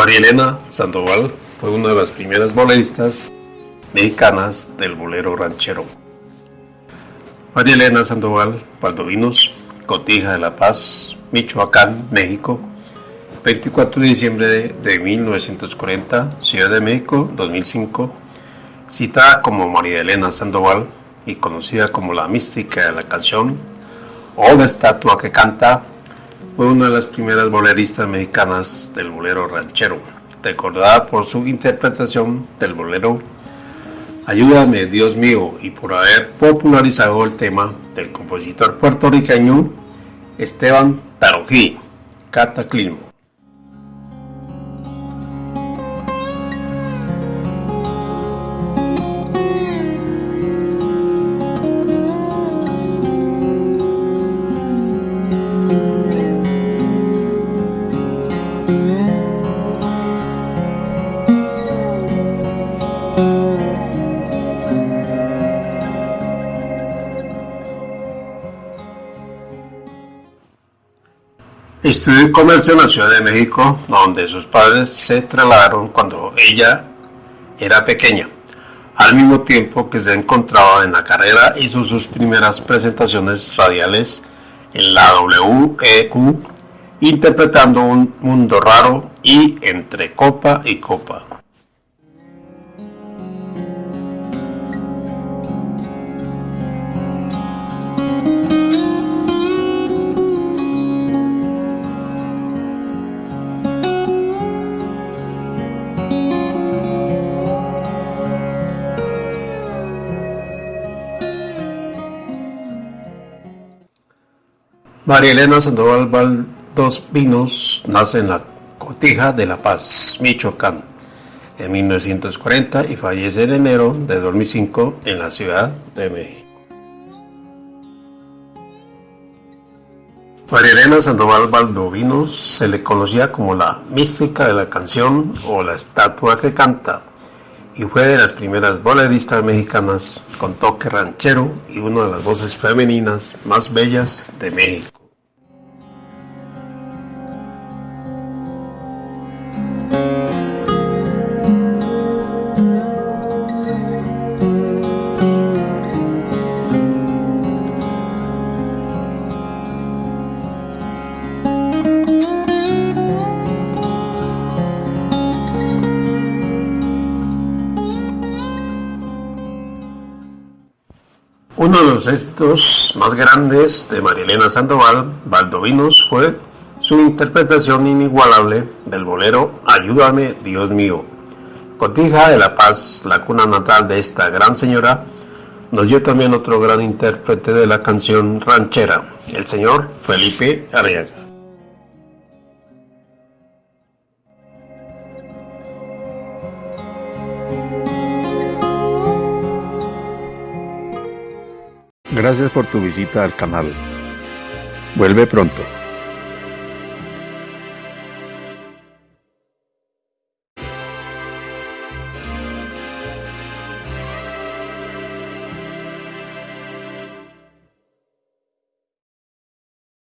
María Elena Sandoval fue una de las primeras boleristas mexicanas del bolero ranchero. María Elena Sandoval Valdovinos, Cotija de La Paz, Michoacán, México, 24 de diciembre de 1940, Ciudad de México, 2005, citada como María Elena Sandoval y conocida como la mística de la canción o la estatua que canta, fue una de las primeras boleristas mexicanas del bolero ranchero, recordada por su interpretación del bolero Ayúdame Dios mío y por haber popularizado el tema del compositor puertorriqueño Esteban Tarojí, Cataclismo. Estudió comercio en la Ciudad de México, donde sus padres se trasladaron cuando ella era pequeña. Al mismo tiempo que se encontraba en la carrera, hizo sus primeras presentaciones radiales en la WEU, interpretando un mundo raro y entre copa y copa. María Elena Sandoval Valdos Vinos nace en la Cotija de La Paz, Michoacán, en 1940 y fallece en enero de 2005 en la Ciudad de México. María Elena Sandoval Valdovinos se le conocía como la mística de la canción o la estatua que canta y fue de las primeras boleristas mexicanas con toque ranchero y una de las voces femeninas más bellas de México. Uno de los éxitos más grandes de Marilena Sandoval Valdovinos fue su interpretación inigualable del bolero Ayúdame, Dios mío. Cotija de La Paz, la cuna natal de esta gran señora, nos dio también otro gran intérprete de la canción ranchera, el señor Felipe Arriaga. Gracias por tu visita al canal. Vuelve pronto.